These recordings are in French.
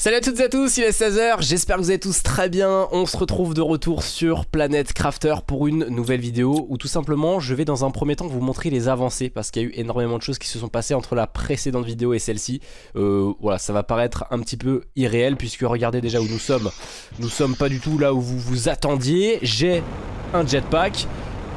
Salut à toutes et à tous, il est 16h, j'espère que vous allez tous très bien. On se retrouve de retour sur Planète Crafter pour une nouvelle vidéo où tout simplement je vais dans un premier temps vous montrer les avancées parce qu'il y a eu énormément de choses qui se sont passées entre la précédente vidéo et celle-ci. Euh, voilà, ça va paraître un petit peu irréel puisque regardez déjà où nous sommes. Nous sommes pas du tout là où vous vous attendiez. J'ai un jetpack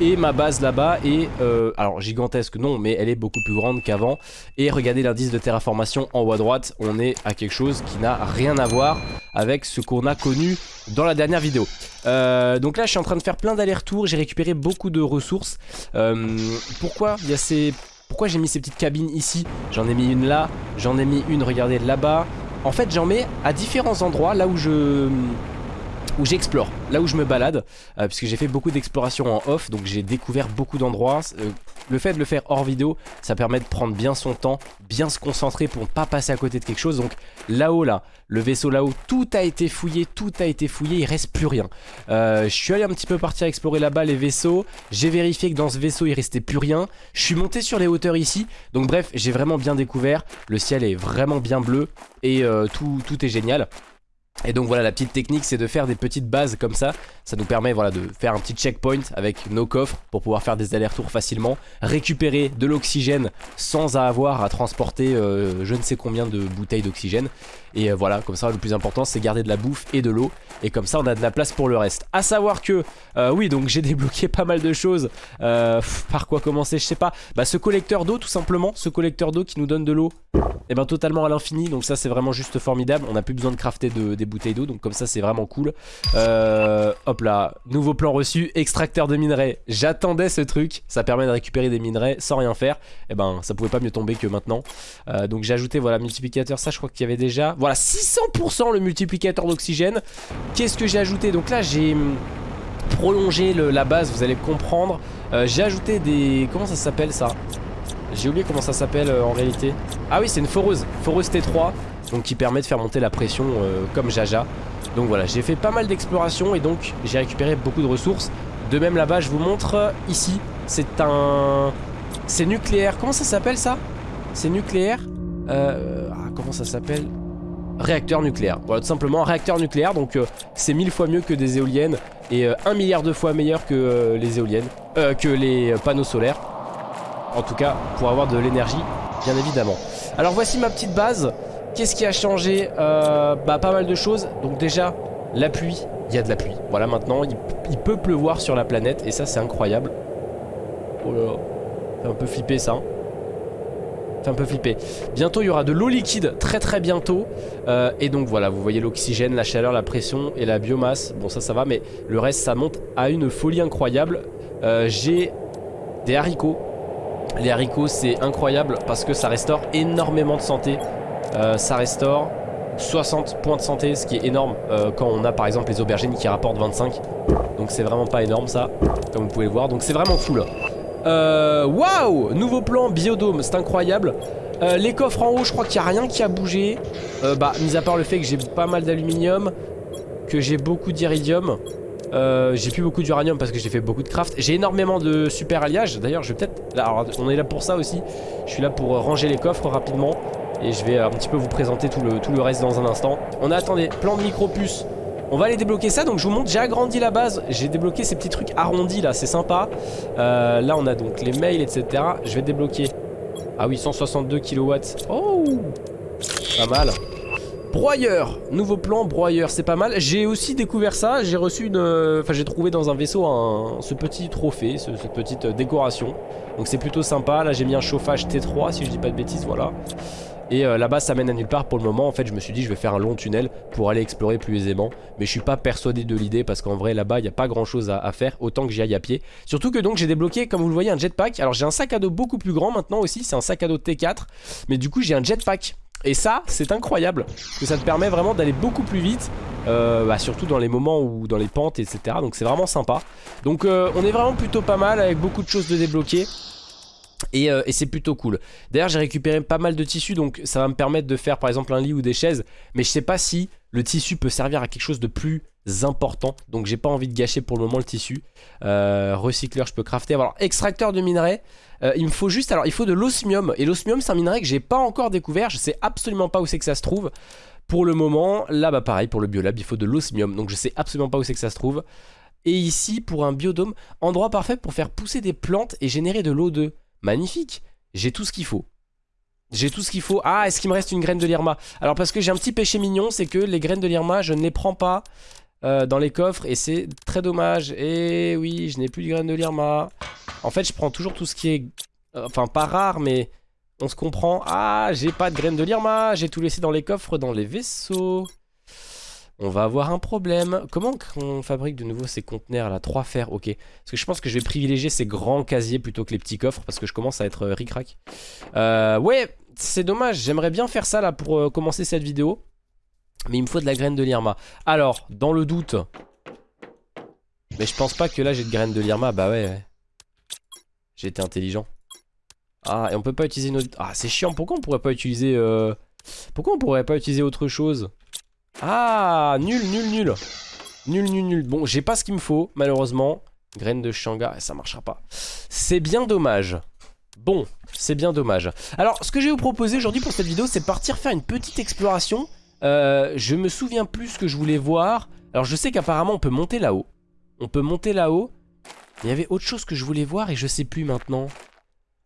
et ma base là-bas est, euh, alors gigantesque non, mais elle est beaucoup plus grande qu'avant. Et regardez l'indice de terraformation en haut à droite, on est à quelque chose qui n'a rien à voir avec ce qu'on a connu dans la dernière vidéo. Euh, donc là je suis en train de faire plein d'allers-retours, j'ai récupéré beaucoup de ressources. Euh, pourquoi. Pourquoi j'ai mis ces petites cabines ici? J'en ai mis une là, j'en ai mis une, regardez, là-bas. En fait j'en mets à différents endroits, là où je où j'explore, là où je me balade, euh, puisque j'ai fait beaucoup d'exploration en off, donc j'ai découvert beaucoup d'endroits. Euh, le fait de le faire hors vidéo, ça permet de prendre bien son temps, bien se concentrer pour ne pas passer à côté de quelque chose. Donc là-haut, là, le vaisseau là-haut, tout a été fouillé, tout a été fouillé, il reste plus rien. Euh, je suis allé un petit peu partir explorer là-bas les vaisseaux, j'ai vérifié que dans ce vaisseau il restait plus rien. Je suis monté sur les hauteurs ici, donc bref, j'ai vraiment bien découvert. Le ciel est vraiment bien bleu et tout, tout est génial. Et donc voilà la petite technique c'est de faire des petites bases comme ça. Ça nous permet voilà, de faire un petit checkpoint avec nos coffres Pour pouvoir faire des allers-retours facilement Récupérer de l'oxygène sans avoir à transporter euh, je ne sais combien de bouteilles d'oxygène Et euh, voilà comme ça le plus important c'est garder de la bouffe et de l'eau. Et comme ça on a de la place pour le reste. A savoir que euh, oui donc j'ai débloqué pas mal de choses. Par quoi commencer je sais pas. Bah ce collecteur d'eau tout simplement. Ce collecteur d'eau qui nous donne de l'eau et eh ben totalement à l'infini. Donc ça c'est vraiment juste formidable. On n'a plus besoin de crafter de, des bouteilles d'eau. Donc comme ça c'est vraiment cool. Euh, hop là. Nouveau plan reçu. Extracteur de minerais. J'attendais ce truc. Ça permet de récupérer des minerais sans rien faire. Et eh ben ça pouvait pas mieux tomber que maintenant. Euh, donc j'ai ajouté voilà multiplicateur. Ça je crois qu'il y avait déjà voilà 600% le multiplicateur d'oxygène qu'est-ce que j'ai ajouté? Donc là j'ai hum, prolongé la base vous allez comprendre euh, j'ai ajouté des comment ça s'appelle ça? J'ai oublié comment ça s'appelle euh, en réalité. Ah oui, c'est une foreuse. Foreuse T3. Donc qui permet de faire monter la pression euh, comme Jaja. Donc voilà, j'ai fait pas mal d'exploration et donc j'ai récupéré beaucoup de ressources. De même là-bas, je vous montre ici. C'est un... C'est nucléaire. Comment ça s'appelle ça? C'est nucléaire? Ah, Comment ça s'appelle? Réacteur nucléaire. Voilà, tout simplement réacteur nucléaire. Donc c'est mille fois mieux que des éoliennes et un milliard de fois meilleur que les éoliennes. que les panneaux solaires. En tout cas, pour avoir de l'énergie, bien évidemment. Alors voici ma petite base. Qu'est-ce qui a changé? Euh, Bah pas mal de choses. Donc déjà, la pluie. Il y a de la pluie. Voilà maintenant, il, peut pleuvoir sur la planète. Et ça, c'est incroyable. Oh là là. Fait un peu flipper ça. Hein. Un peu flipper. Bientôt, il y aura de l'eau liquide. Très très bientôt. Euh, et donc voilà, vous voyez l'oxygène, la chaleur, la pression et la biomasse. Bon, ça, ça va. Mais le reste, ça monte à une folie incroyable. Euh, j'ai des haricots les haricots c'est incroyable parce que ça restaure énormément de santé euh, Ça restaure 60 points de santé ce qui est énorme quand on a par exemple les aubergines qui rapportent 25 Donc c'est vraiment pas énorme ça comme vous pouvez le voir donc c'est vraiment fou euh, Waouh Nouveau plan biodôme c'est incroyable Les coffres en haut je crois qu'il n'y a rien qui a bougé Bah mis à part le fait que j'ai pas mal d'aluminium Que j'ai beaucoup d'iridium euh, j'ai plus beaucoup d'uranium parce que j'ai fait beaucoup de craft. J'ai énormément de super alliage. D'ailleurs, je vais peut-être. On est là pour ça aussi. Je suis là pour ranger les coffres rapidement. Et je vais un petit peu vous présenter tout le, reste dans un instant. On a, attendez, plan de micro puce. On va aller débloquer ça, donc je vous montre, j'ai agrandi la base, j'ai débloqué ces petits trucs arrondis là, c'est sympa. Euh, là on a donc les mails, etc. Je vais débloquer. Ah oui, 162 kW. Oh Pas mal. Broyeur, nouveau plan broyeur, c'est pas mal. J'ai aussi découvert ça, j'ai reçu une... Euh, enfin j'ai trouvé dans un vaisseau un, ce petit trophée, cette petite euh, décoration. Donc c'est plutôt sympa, là j'ai mis un chauffage T3 si je dis pas de bêtises, voilà. Et euh, là-bas ça mène à nulle part pour le moment. En fait je me suis dit je vais faire un long tunnel Pour aller explorer plus aisément. Mais je suis pas persuadé de l'idée Parce qu'en vrai là-bas il n'y a pas grand chose à, faire Autant que j'y aille à pied. Surtout que donc j'ai débloqué comme vous le voyez un jetpack. Alors j'ai un sac à dos beaucoup plus grand maintenant aussi. C'est un sac à dos T4 Mais du coup j'ai un jetpack. Et ça, c'est incroyable, que ça te permet vraiment d'aller beaucoup plus vite, euh, bah, surtout dans les moments où dans les pentes, etc. Donc c'est vraiment sympa. Donc euh, on est vraiment plutôt pas mal avec beaucoup de choses de débloquer. Et, euh, et c'est plutôt cool. D'ailleurs j'ai récupéré pas mal de tissus Donc ça va me permettre de faire par exemple un lit ou des chaises. Mais je sais pas si le tissu peut servir à quelque chose de plus important. Donc j'ai pas envie de gâcher pour le moment le tissu. Euh, Recycleur je peux crafter. Alors extracteur de minerais euh, Il me faut juste, alors il faut de l'osmium. Et l'osmium c'est un minerai que j'ai pas encore découvert. Je sais absolument pas où c'est que ça se trouve. Pour le moment, là bah pareil, pour le biolab, il faut de l'osmium. Donc je sais absolument pas où c'est que ça se trouve. Et ici, pour un biodôme, endroit parfait pour faire pousser des plantes et générer de l'eau de. Magnifique J'ai tout ce qu'il faut. J'ai tout ce qu'il faut. Ah, est-ce qu'il me reste une graine de lirma Alors parce que j'ai un petit péché mignon, c'est que les graines de lirma, je ne les prends pas euh, dans les coffres et c'est très dommage. Et oui, je n'ai plus de graines de lirma. En fait, je prends toujours tout ce qui est... euh, enfin, pas rare, mais on se comprend. Ah, j'ai pas de graines de lirma. J'ai tout laissé dans les coffres, dans les vaisseaux. On va avoir un problème. Comment on fabrique de nouveau ces conteneurs là 3 fers, ok. Parce que je pense que je vais privilégier ces grands casiers plutôt que les petits coffres parce que je commence à être euh, ric-rac. Euh, ouais, c'est dommage. J'aimerais bien faire ça là pour euh, commencer cette vidéo. Mais il me faut de la graine de lirma. Alors, dans le doute... Mais je pense pas que là j'ai de graines de lirma. Bah ouais, ouais. J'ai été intelligent. Ah, et on peut pas utiliser notre... Ah, c'est chiant. Pourquoi on pourrait pas utiliser... Pourquoi on pourrait pas utiliser autre chose? Ah, nul, nul, nul. Nul, nul, nul. Bon, j'ai pas ce qu'il me faut, malheureusement. Graines de shanga, ça marchera pas. C'est bien dommage. Bon, c'est bien dommage. Alors, ce que je vais vous proposer aujourd'hui pour cette vidéo, c'est partir faire une petite exploration. Euh, je me souviens plus ce que je voulais voir. Alors, je sais qu'apparemment, on peut monter là-haut. On peut monter là-haut. Il y avait autre chose que je voulais voir et je sais plus maintenant.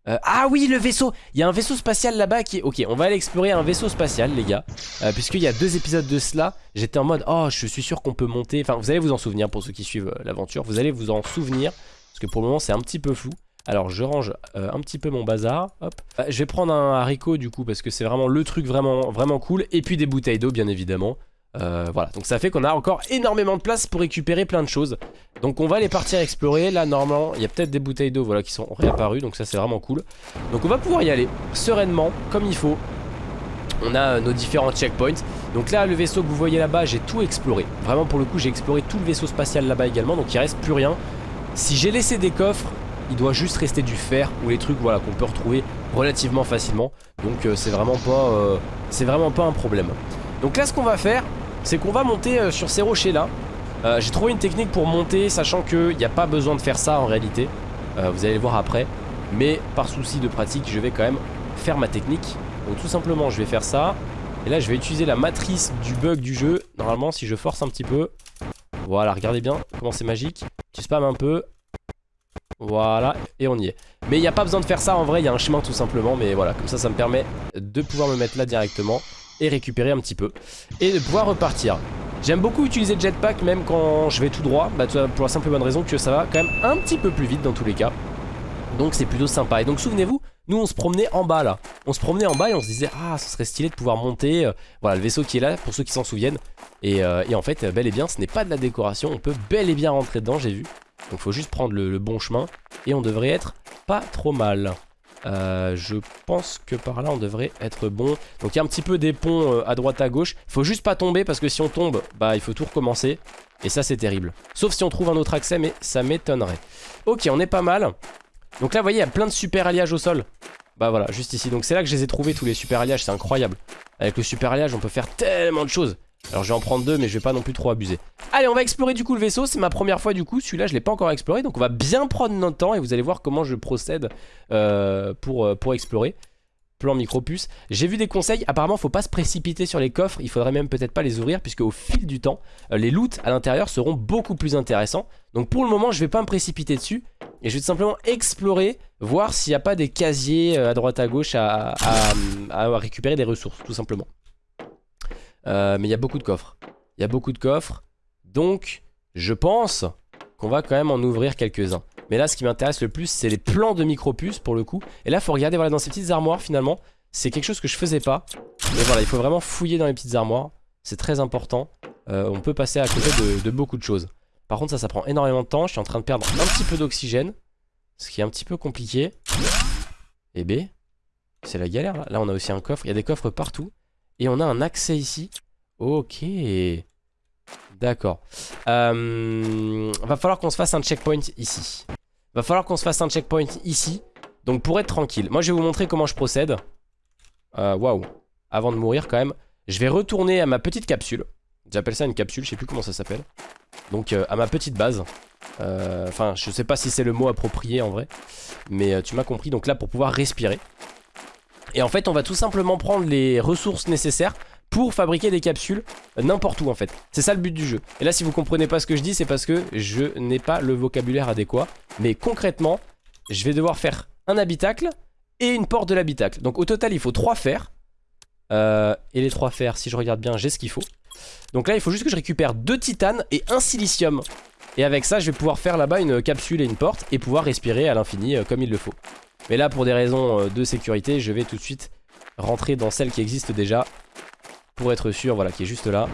Euh, ah oui, le vaisseau Il y a un vaisseau spatial là-bas qui est... Ok, on va aller explorer un vaisseau spatial, les gars. Euh, Puisqu'il y a deux épisodes de cela, j'étais en mode... Oh, je suis sûr qu'on peut monter... Enfin, vous allez vous en souvenir pour ceux qui suivent euh, l'aventure. Vous allez vous en souvenir. Parce que pour le moment, c'est un petit peu flou. Alors, je range un petit peu mon bazar. Hop. Je vais prendre un haricot, du coup, parce que c'est vraiment le truc vraiment cool. Et puis des bouteilles d'eau, bien évidemment. Euh, voilà, donc ça fait qu'on a encore énormément de place pour récupérer plein de choses. Donc on va aller partir explorer. Là, normalement, il y a peut-être des bouteilles d'eau voilà, qui sont réapparues. Donc ça, c'est vraiment cool. Donc on va pouvoir y aller sereinement, comme il faut. On a euh, nos différents checkpoints. Donc là, le vaisseau que vous voyez là-bas, j'ai tout exploré. Vraiment, pour le coup, j'ai exploré tout le vaisseau spatial là-bas également. Donc il reste plus rien. Si j'ai laissé des coffres, il doit juste rester du fer ou les trucs voilà, qu'on peut retrouver relativement facilement. Donc euh, c'est vraiment, pas, c'est vraiment pas un problème. Donc là, ce qu'on va faire, c'est qu'on va monter euh, sur ces rochers là. Euh, J'ai trouvé une technique pour monter, sachant qu'il n'y a pas besoin de faire ça en réalité. Euh, vous allez le voir après. Mais par souci de pratique, je vais quand même faire ma technique. Donc tout simplement, je vais faire ça. Et là, je vais utiliser la matrice du bug du jeu. Normalement, si je force un petit peu. Voilà, regardez bien comment c'est magique. Tu spam un peu. Voilà, et on y est. Mais il n'y a pas besoin de faire ça en vrai, il y a un chemin tout simplement. Mais voilà, comme ça, ça me permet de pouvoir me mettre là directement et récupérer un petit peu. Et de pouvoir repartir. J'aime beaucoup utiliser le jetpack même quand je vais tout droit. Bah, pour la simple bonne raison que ça va quand même un petit peu plus vite dans tous les cas. Donc c'est plutôt sympa. Et donc souvenez-vous, nous on se promenait en bas là. On se promenait en bas et on se disait ah ce serait stylé de pouvoir monter. euh, voilà le vaisseau qui est là pour ceux qui s'en souviennent. Et, euh, et en fait bel et bien ce n'est pas de la décoration. On peut bel et bien rentrer dedans j'ai vu. Donc faut juste prendre le bon chemin. Et on devrait être pas trop mal. Euh, je pense que par là on devrait être bon. Donc il y a un petit peu des ponts euh, à droite à gauche. Faut juste pas tomber parce que si on tombe, bah il faut tout recommencer. Et ça c'est terrible. Sauf si on trouve un autre accès, mais ça m'étonnerait. Ok, on est pas mal. Donc là, vous voyez, il y a plein de super alliages au sol. Bah voilà, juste ici. Donc c'est là que je les ai trouvés, tous les super alliages. C'est incroyable. Avec le super alliage, on peut faire tellement de choses. Alors je vais en prendre deux, mais je vais pas non plus trop abuser. Allez, on va explorer du coup le vaisseau. C'est ma première fois du coup. Celui-là, je l'ai pas encore exploré. Donc on va bien prendre notre temps et vous allez voir comment je procède euh, pour, euh, pour explorer. Plan micropuce. J'ai vu des conseils. Apparemment, faut pas se précipiter sur les coffres. Il faudrait même peut-être pas les ouvrir, puisque au fil du temps, euh, les loots à l'intérieur seront beaucoup plus intéressants. Donc pour le moment, je vais pas me précipiter dessus. Et je vais tout simplement explorer, voir s'il n'y a pas des casiers à droite à gauche à récupérer des ressources, tout simplement. Euh, mais il y a beaucoup de coffres. Il y a beaucoup de coffres. Donc, je pense qu'on va quand même en ouvrir quelques-uns. Mais là, ce qui m'intéresse le plus, c'est les plans de micropuces pour le coup. Et là, faut regarder dans ces petites armoires finalement. C'est quelque chose que je faisais pas. Mais voilà, il faut vraiment fouiller dans les petites armoires. C'est très important. Euh, on peut passer à côté de, de beaucoup de choses. Par contre, ça, ça prend énormément de temps. Je suis en train de perdre un petit peu d'oxygène. Ce qui est un petit peu compliqué. Et B, c'est la galère là. Là, on a aussi un coffre. Il y a des coffres partout. Et on a un accès ici. Ok. D'accord. Euh, va falloir qu'on se fasse un checkpoint ici. Va falloir qu'on se fasse un checkpoint ici. Donc pour être tranquille. Moi, je vais vous montrer comment je procède. Euh, Waouh. Avant de mourir quand même. Je vais retourner à ma petite capsule. J'appelle ça une capsule, je sais plus comment ça s'appelle. Donc euh, à ma petite base. Enfin, je sais pas si c'est le mot approprié en vrai. Mais tu m'as compris. Donc là, pour pouvoir respirer. Et en fait, on va tout simplement prendre les ressources nécessaires pour fabriquer des capsules n'importe où en fait. C'est ça le but du jeu. Et là si vous comprenez pas ce que je dis c'est parce que je n'ai pas le vocabulaire adéquat. Mais concrètement, je vais devoir faire un habitacle et une porte de l'habitacle. Donc au total il faut trois fers. Euh, et les trois fers, si je regarde bien, j'ai ce qu'il faut. Donc là il faut juste que je récupère deux titanes et un silicium. Et avec ça je vais pouvoir faire là-bas une capsule et une porte et pouvoir respirer à l'infini euh, comme il le faut. Mais là pour des raisons euh, de sécurité je vais tout de suite rentrer dans celle qui existe déjà pour être sûr, voilà, qui est juste là.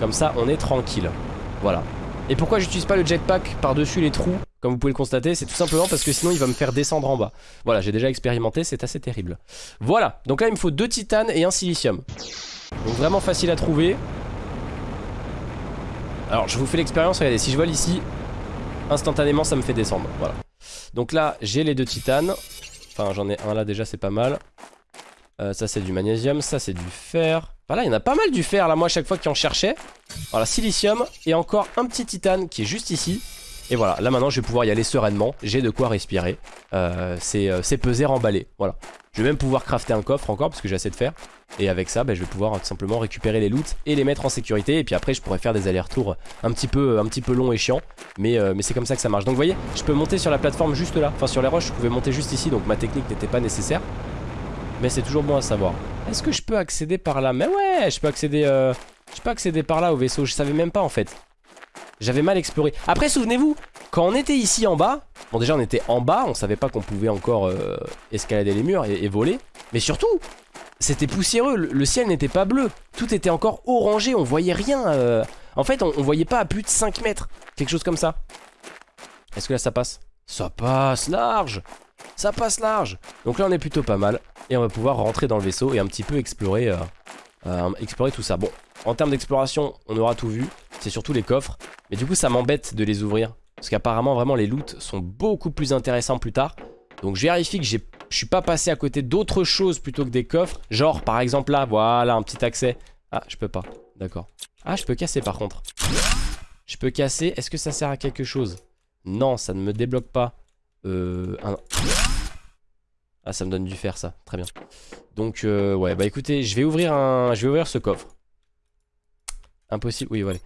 Comme ça, on est tranquille. Voilà. Et pourquoi j'utilise pas le jetpack par-dessus les trous? Comme vous pouvez le constater, c'est tout simplement parce que sinon il va me faire descendre en bas. Voilà, j'ai déjà expérimenté, c'est assez terrible. Voilà, donc là il me faut deux titanes et un silicium. Donc vraiment facile à trouver. Alors je vous fais l'expérience, regardez, si je vole ici, instantanément ça me fait descendre. Voilà. Donc là, j'ai les deux titanes. Enfin, j'en ai un là déjà, c'est pas mal. Euh, ça c'est du magnésium, ça c'est du fer. Voilà, il y en a pas mal du fer là, moi à chaque fois qu'il en cherchait. Voilà, silicium et encore un petit titane qui est juste ici. Et voilà, là maintenant je vais pouvoir y aller sereinement, j'ai de quoi respirer. Euh, euh c'est peser, remballer, voilà. Je vais même pouvoir crafter un coffre encore parce que j'ai assez de fer. Et avec ça, bah, je vais pouvoir tout simplement récupérer les loots et les mettre en sécurité. Et puis après, je pourrais faire des allers-retours un petit peu un petit peu longs et chiants. Mais, euh, mais c'est comme ça que ça marche. Donc vous voyez, je peux monter sur la plateforme juste là. Enfin sur les roches, je pouvais monter juste ici. Donc ma technique n'était pas nécessaire. Mais c'est toujours bon à savoir. Est-ce que je peux accéder par là? Mais ouais, je peux accéder euh, je peux accéder par là au vaisseau. Je savais même pas en fait. J'avais mal exploré. Après, souvenez-vous, quand on était ici en bas, bon déjà on était en bas, on savait pas qu'on pouvait encore euh, escalader les murs et, voler. Mais surtout, c'était poussiéreux, le, ciel n'était pas bleu. Tout était encore orangé, on voyait rien. Euh. En fait, on, voyait pas à plus de 5 mètres. Quelque chose comme ça. Est-ce que là ça passe? Ça passe large ça passe large Donc là on est plutôt pas mal Et on va pouvoir rentrer dans le vaisseau et un petit peu explorer, euh, explorer tout ça Bon, en termes d'exploration on aura tout vu C'est surtout les coffres Mais du coup ça m'embête de les ouvrir Parce qu'apparemment vraiment les loots sont beaucoup plus intéressants plus tard. Donc je vérifie que je suis pas passé à côté d'autres choses plutôt que des coffres. Genre par exemple là, voilà un petit accès. Ah je peux pas, d'accord. Ah je peux casser par contre. Je peux casser, est-ce que ça sert à quelque chose? Non ça ne me débloque pas euh, Ah ça me donne du fer ça, très bien. Donc euh, ouais bah écoutez je vais ouvrir un. Je vais ouvrir ce coffre. Impossible, oui voilà.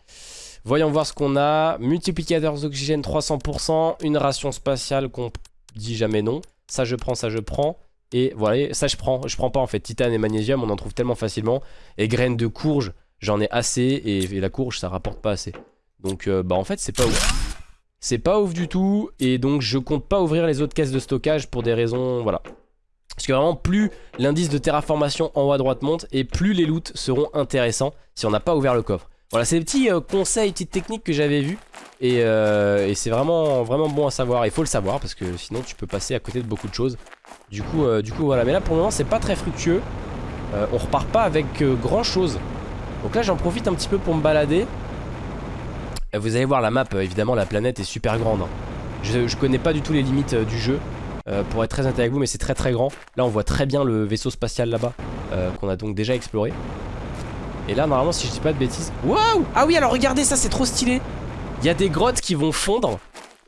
Voyons voir ce qu'on a. Multiplicateur d'oxygène 300%. Une ration spatiale qu'on dit jamais non. Ça je prends, ça je prends. Et voilà, ça je prends. Je prends pas en fait. Titane et magnésium, on en trouve tellement facilement. Et graines de courge, j'en ai assez. Et, la courge, ça rapporte pas assez. Donc euh, bah en fait c'est pas ouf. C'est pas ouf du tout et donc je compte pas ouvrir les autres caisses de stockage pour des raisons, voilà. Parce que vraiment plus l'indice de terraformation en haut à droite monte et plus les loots seront intéressants si on n'a pas ouvert le coffre. Voilà c'est des petits euh, conseils, petites techniques que j'avais vu et, euh, c'est vraiment, vraiment bon à savoir. Il faut le savoir parce que sinon tu peux passer à côté de beaucoup de choses. Du coup, euh, du coup voilà, mais là pour le moment c'est pas très fructueux. on repart pas avec grand chose. Donc là j'en profite un petit peu pour me balader. Vous allez voir la map, évidemment la planète est super grande. Hein. Je, connais pas du tout les limites du jeu, pour être très honnête avec vous, mais c'est très très grand. Là on voit très bien le vaisseau spatial là-bas, qu'on a donc déjà exploré. Et là normalement si je dis pas de bêtises... Waouh Ah oui alors regardez ça c'est trop stylé Il y a des grottes qui vont fondre.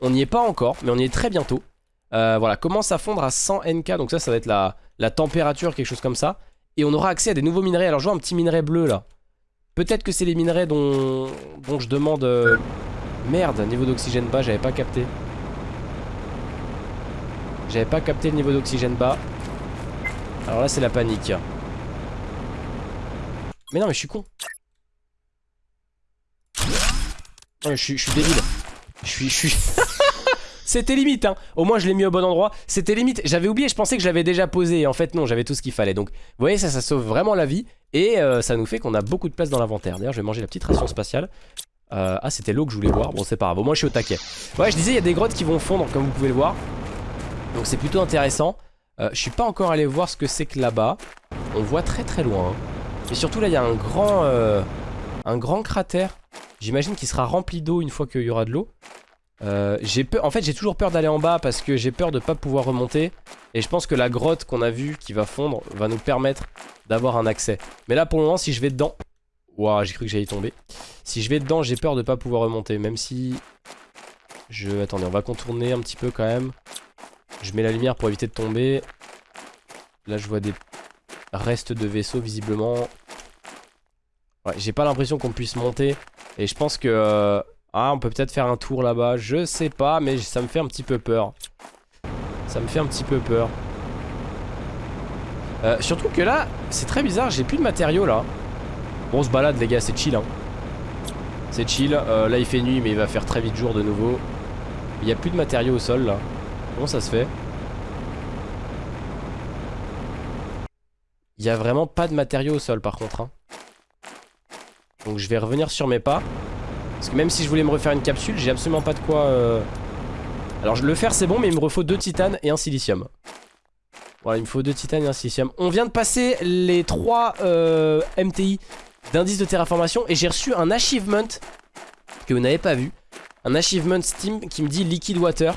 On n'y est pas encore, mais on y est très bientôt. voilà, commence à fondre à 100 NK, donc ça ça va être la, la température, quelque chose comme ça. Et on aura accès à des nouveaux minerais. Alors je vois un petit minerai bleu là. Peut-être que c'est les minerais dont, dont je demande... Euh, merde, niveau d'oxygène bas, j'avais pas capté. J'avais pas capté le niveau d'oxygène bas. Alors là, c'est la panique. Mais non, mais je suis con. je suis, débile. Je suis... C'était limite, hein. Au moins, je l'ai mis au bon endroit. C'était limite. J'avais oublié, je pensais que je l'avais déjà posé. en fait, non, j'avais tout ce qu'il fallait. Donc, vous voyez, ça, ça sauve vraiment la vie. Et euh, ça nous fait qu'on a beaucoup de place dans l'inventaire. D'ailleurs, je vais manger la petite ration spatiale. Euh, ah, c'était l'eau que je voulais voir. Bon, c'est pas grave. Au moins, je suis au taquet. Ouais, je disais, il y a des grottes qui vont fondre, comme vous pouvez le voir. Donc, c'est plutôt intéressant. Euh, je suis pas encore allé voir ce que c'est que là-bas. On voit très très loin. Hein. Et surtout, là, il y a un grand, un grand cratère. J'imagine qu'il sera rempli d'eau une fois qu'il y aura de l'eau. Euh, en fait j'ai toujours peur d'aller en bas parce que j'ai peur de pas pouvoir remonter. Et je pense que la grotte qu'on a vue qui va fondre va nous permettre d'avoir un accès. Mais là pour le moment si je vais dedans Waouh j'ai cru que j'allais tomber. Si je vais dedans j'ai peur de pas pouvoir remonter Même si je... Attendez on va contourner un petit peu quand même. Je mets la lumière pour éviter de tomber. Là je vois des restes de vaisseaux visiblement j'ai pas l'impression qu'on puisse monter. Et je pense que... euh, Ah, on peut peut-être faire un tour là-bas. Je sais pas, mais ça me fait un petit peu peur. Ça me fait un petit peu peur. Euh, surtout que là, c'est très bizarre, j'ai plus de matériaux là. Bon, on se balade les gars, c'est chill. Hein. C'est chill. Euh, là, il fait nuit, mais il va faire très vite jour de nouveau. Il y a plus de matériaux au sol là. Comment ça se fait? Il y a vraiment pas de matériaux au sol par contre. hein. Donc je vais revenir sur mes pas. Parce que même si je voulais me refaire une capsule, j'ai absolument pas de quoi... euh, Alors le faire c'est bon, mais il me refaut deux titanes et un silicium. Voilà, il me faut deux titanes et un silicium. On vient de passer les trois euh, MTI d'indice de terraformation et j'ai reçu un achievement que vous n'avez pas vu. Un achievement Steam qui me dit liquid water.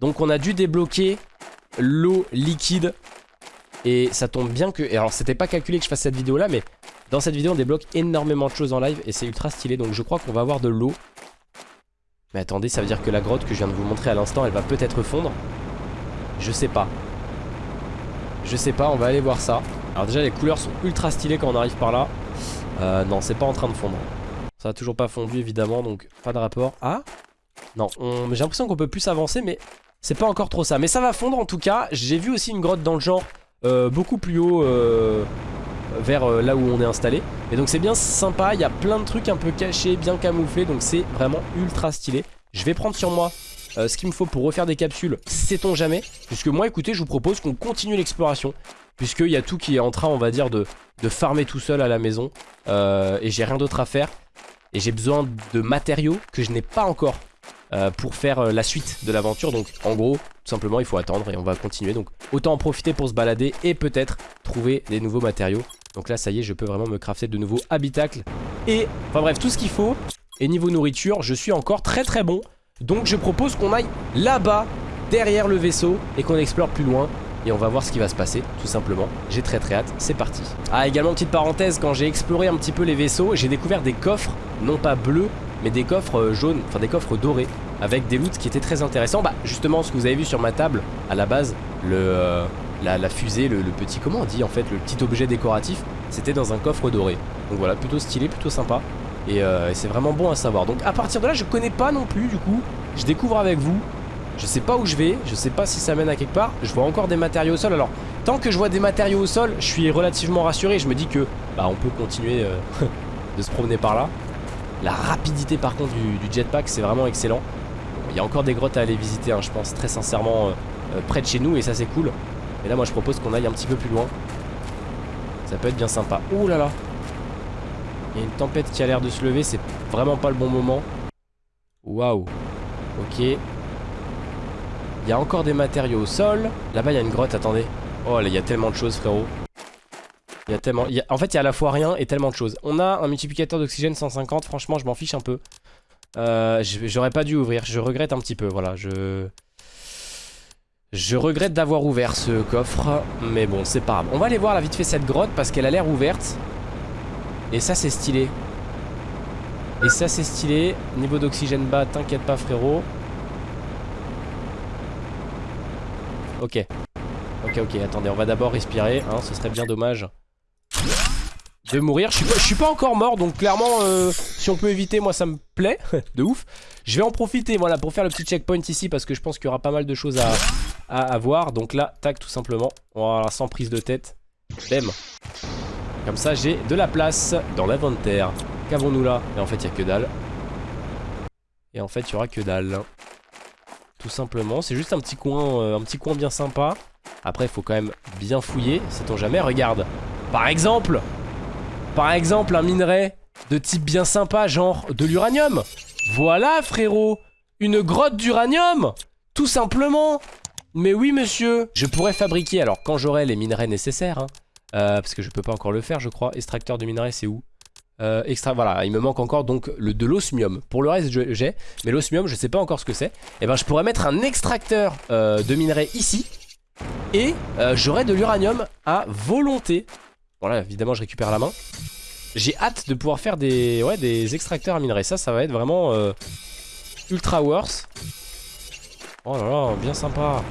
Donc on a dû débloquer l'eau liquide. Et ça tombe bien que... Alors c'était pas calculé que je fasse cette vidéo là mais dans cette vidéo on débloque énormément de choses en live et c'est ultra stylé. Donc je crois qu'on va avoir de l'eau. Mais attendez ça veut dire que la grotte que je viens de vous montrer à l'instant elle va peut-être fondre? Je sais pas. Je sais pas on va aller voir ça. Alors déjà les couleurs sont ultra stylées quand on arrive par là. Euh, non c'est pas en train de fondre. Ça a toujours pas fondu évidemment donc pas de rapport. Ah Non on- j'ai l'impression qu'on peut plus avancer mais c'est pas encore trop ça. Mais ça va fondre en tout cas. J'ai vu aussi une grotte dans le genre beaucoup plus haut euh, vers euh, là où on est installé. Et donc c'est bien sympa. Il y a plein de trucs un peu cachés, bien camouflés. Donc c'est vraiment ultra stylé. Je vais prendre sur moi euh, ce qu'il me faut pour refaire des capsules. Sait-on jamais Puisque moi écoutez je vous propose qu'on continue l'exploration. Puisqu'il y a tout qui est en train on va dire de, farmer tout seul à la maison. Euh, et j'ai rien d'autre à faire. Et j'ai besoin de matériaux que je n'ai pas encore euh, pour faire euh, la suite de l'aventure. Donc en gros, tout simplement, il faut attendre et on va continuer. Donc autant en profiter pour se balader et peut-être trouver des nouveaux matériaux. Donc là, ça y est, je peux vraiment me crafter de nouveaux habitacles. Et enfin bref, tout ce qu'il faut. Et niveau nourriture, je suis encore très très bon. Donc je propose qu'on aille là-bas, derrière le vaisseau, et qu'on explore plus loin. Et on va voir ce qui va se passer, tout simplement. J'ai très très hâte, c'est parti. Ah, également, petite parenthèse, quand j'ai exploré un petit peu les vaisseaux, j'ai découvert des coffres, non pas bleus, mais des coffres euh, jaunes, enfin des coffres dorés, avec des loots qui étaient très intéressants. Bah, justement, ce que vous avez vu sur ma table, à la base, le, euh, la, la fusée, le, petit, comment on dit en fait, le petit objet décoratif, c'était dans un coffre doré. Donc voilà, plutôt stylé, plutôt sympa. Et, euh, et c'est vraiment bon à savoir. Donc à partir de là, je connais pas non plus, du coup, je découvre avec vous. Je sais pas où je vais, je sais pas si ça mène à quelque part. Je vois encore des matériaux au sol. Alors, tant que je vois des matériaux au sol, je suis relativement rassuré. Je me dis que, bah, on peut continuer de se promener par là. La rapidité, par contre, du, jetpack, c'est vraiment excellent. Il y a encore des grottes à aller visiter, hein, je pense, très sincèrement, euh, euh, près de chez nous, et ça, c'est cool. Et là, moi, je propose qu'on aille un petit peu plus loin. Ça peut être bien sympa. Ouh là là Il y a une tempête qui a l'air de se lever, c'est vraiment pas le bon moment. Waouh Ok. Il y a encore des matériaux au sol. Là-bas, il y a une grotte, attendez. Oh, là, il y a tellement de choses, frérot. Il y a tellement... En fait, il y a à la fois rien et tellement de choses. On a un multiplicateur d'oxygène 150. Franchement, je m'en fiche un peu. Euh, J'aurais pas dû ouvrir. Je regrette un petit peu, voilà. Je... Je regrette d'avoir ouvert ce coffre. Mais bon, c'est pas grave. On va aller voir la vite fait cette grotte parce qu'elle a l'air ouverte. Et ça, c'est stylé. Et ça, c'est stylé. Niveau d'oxygène bas, t'inquiète pas, frérot. Ok. Ok, ok, attendez, on va d'abord respirer, hein, ce serait bien dommage de mourir. Je suis pas, encore mort, donc clairement, euh, si on peut éviter, moi ça me plaît, de ouf. Je vais en profiter, voilà, pour faire le petit checkpoint ici, parce que je pense qu'il y aura pas mal de choses à, à, à voir. Donc là, tac, tout simplement, voilà, sans prise de tête. Bam. Comme ça, j'ai de la place dans l'inventaire. Qu'avons-nous là? Et en fait, il y a que dalle. Et en fait, il y aura que dalle. Tout simplement, c'est juste un petit coin, euh, un petit coin bien sympa. Après, il faut quand même bien fouiller, sait-on jamais. Regarde, par exemple, par exemple, un minerai de type bien sympa, genre de l'uranium. Voilà, frérot, une grotte d'uranium, tout simplement. Mais oui, monsieur, je pourrais fabriquer, alors quand j'aurai les minerais nécessaires, hein, euh, parce que je peux pas encore le faire, je crois. Extracteur de minerais, c'est où? Euh, voilà, il me manque encore donc le de l'osmium. Pour le reste, j'ai, mais l'osmium, je sais pas encore ce que c'est. Et ben, je pourrais mettre un extracteur euh, de minerais ici, et j'aurai de l'uranium à volonté. Voilà, évidemment, je récupère la main. J'ai hâte de pouvoir faire des, extracteurs à minerais. Ça, ça va être vraiment euh, ultra worse. Oh là là, bien sympa.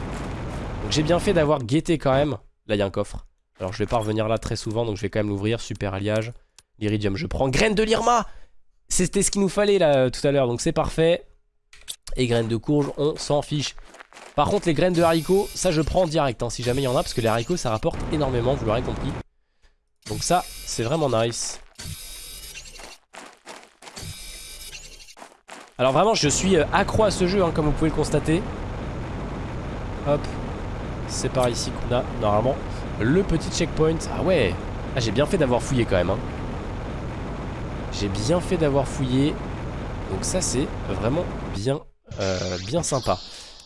Donc j'ai bien fait d'avoir guetté quand même. Là, il y a un coffre. Alors, je vais pas revenir là très souvent, donc je vais quand même l'ouvrir. Super alliage. L'iridium, je prends. Graines de l'Irma C'était ce qu'il nous fallait là tout à l'heure, donc c'est parfait. Et graines de courge, on s'en fiche. Par contre, les graines de haricots, ça je prends direct, hein, si jamais il y en a, parce que les haricots ça rapporte énormément, vous l'aurez compris. Donc ça, c'est vraiment nice. Alors vraiment, je suis euh, accro à ce jeu, hein, comme vous pouvez le constater. Hop. C'est par ici qu'on a, normalement, le petit checkpoint. Ah ouais Ah, j'ai bien fait d'avoir fouillé quand même. Hein. J'ai bien fait d'avoir fouillé. Donc ça, c'est vraiment bien, euh, bien sympa.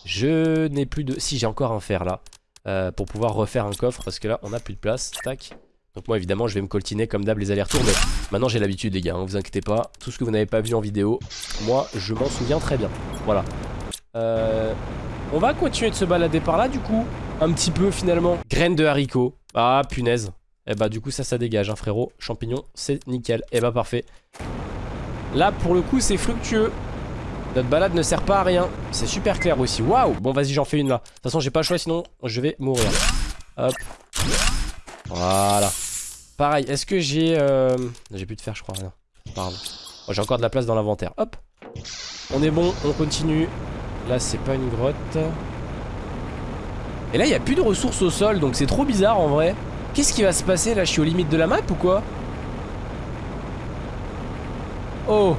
Je n'ai plus de... Si, j'ai encore un fer là. Euh, pour pouvoir refaire un coffre parce que là, on n'a plus de place. Tac. Donc moi évidemment je vais me coltiner comme d'hab les allers-retours mais maintenant j'ai l'habitude les gars, hein, vous inquiétez pas. Tout ce que vous n'avez pas vu en vidéo, moi je m'en souviens très bien. Voilà. Euh, on va continuer de se balader par là du coup, un petit peu finalement. Graines de haricots. Ah punaise. Et eh bah du coup ça ça dégage hein frérot. Champignons c'est nickel. Et eh bah parfait. Là pour le coup c'est fructueux. Notre balade ne sert pas à rien. C'est super clair aussi. Waouh Bon vas-y j'en fais une là. De toute façon j'ai pas le choix sinon je vais mourir. Hop. Voilà. Pareil, est-ce que j'ai... Euh... J'ai plus de fer, je crois. Pardon. Oh, j'ai encore de la place dans l'inventaire. Hop. On est bon, on continue. Là, c'est pas une grotte. Et là, il n'y a plus de ressources au sol, donc c'est trop bizarre en vrai. Qu'est-ce qui va se passer là? Je suis aux limites de la map ou quoi? Oh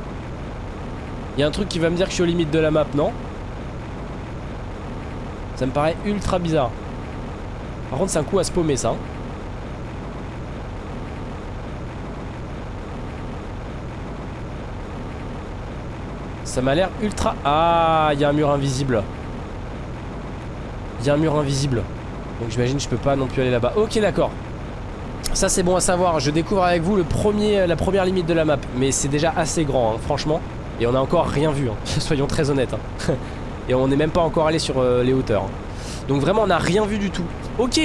Il y a un truc qui va me dire que je suis aux limites de la map, non? Ça me paraît ultra bizarre. Par contre, c'est un coup à se paumer ça. Ça m'a l'air ultra... Ah, il y a un mur invisible. Il y a un mur invisible. Donc j'imagine je peux pas non plus aller là-bas. Ok, d'accord. Ça c'est bon à savoir. Je découvre avec vous la première limite de la map. Mais c'est déjà assez grand, hein, franchement. Et on a encore rien vu. Hein. Soyons très honnêtes. Hein. Et on n'est même pas encore allé sur euh, les hauteurs. Donc vraiment on n'a rien vu du tout. Ok.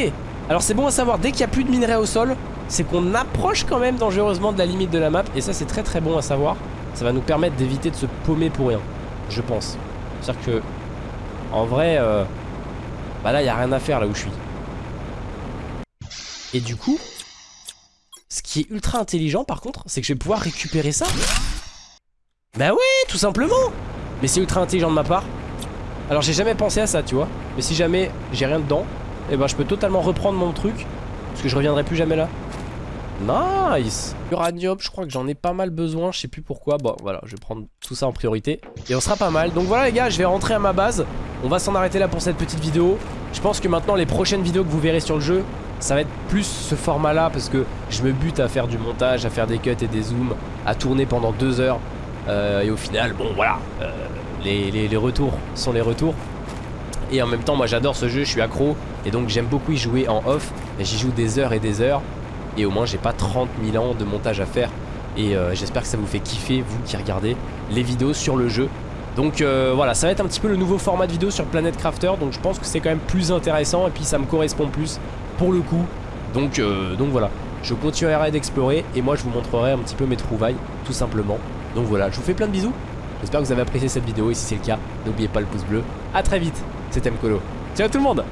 Alors c'est bon à savoir. Dès qu'il n'y a plus de minerais au sol, c'est qu'on approche quand même dangereusement de la limite de la map. Et ça c'est très très bon à savoir ça va nous permettre d'éviter de se paumer pour rien, je pense. C'est-à-dire que, en vrai, euh, bah là, il a rien à faire là où je suis. Et du coup, ce qui est ultra intelligent par contre, c'est que je vais pouvoir récupérer ça. Bah ouais, tout simplement Mais c'est ultra intelligent de ma part. Alors j'ai jamais pensé à ça, tu vois. Mais si jamais j'ai rien dedans, et eh ben je peux totalement reprendre mon truc. Parce que je reviendrai plus jamais là. Nice Uranium, je crois que j'en ai pas mal besoin, je sais plus pourquoi. Bon, voilà, je vais prendre tout ça en priorité. Et on sera pas mal. Donc voilà les gars, je vais rentrer à ma base. On va s'en arrêter là pour cette petite vidéo. Je pense que maintenant, les prochaines vidéos que vous verrez sur le jeu, ça va être plus ce format-là parce que je me bute à faire du montage, à faire des cuts et des zooms, à tourner pendant deux heures. Euh, et au final, bon voilà, euh, les, les retours sont les retours. Et en même temps, moi j'adore ce jeu, je suis accro. Et donc j'aime beaucoup y jouer en off. J'y joue des heures et des heures et au moins j'ai pas 30 000 ans de montage à faire. Et euh, j'espère que ça vous fait kiffer vous qui regardez les vidéos sur le jeu. Donc euh, voilà ça va être un petit peu le nouveau format de vidéo sur Planet Crafter. Donc je pense que c'est quand même plus intéressant et puis ça me correspond plus pour le coup. Donc, euh, donc voilà. Je continuerai d'explorer et moi je vous montrerai un petit peu mes trouvailles tout simplement. Donc voilà je vous fais plein de bisous. J'espère que vous avez apprécié cette vidéo et si c'est le cas n'oubliez pas le pouce bleu. A très vite c'était Mkolo Ciao tout le monde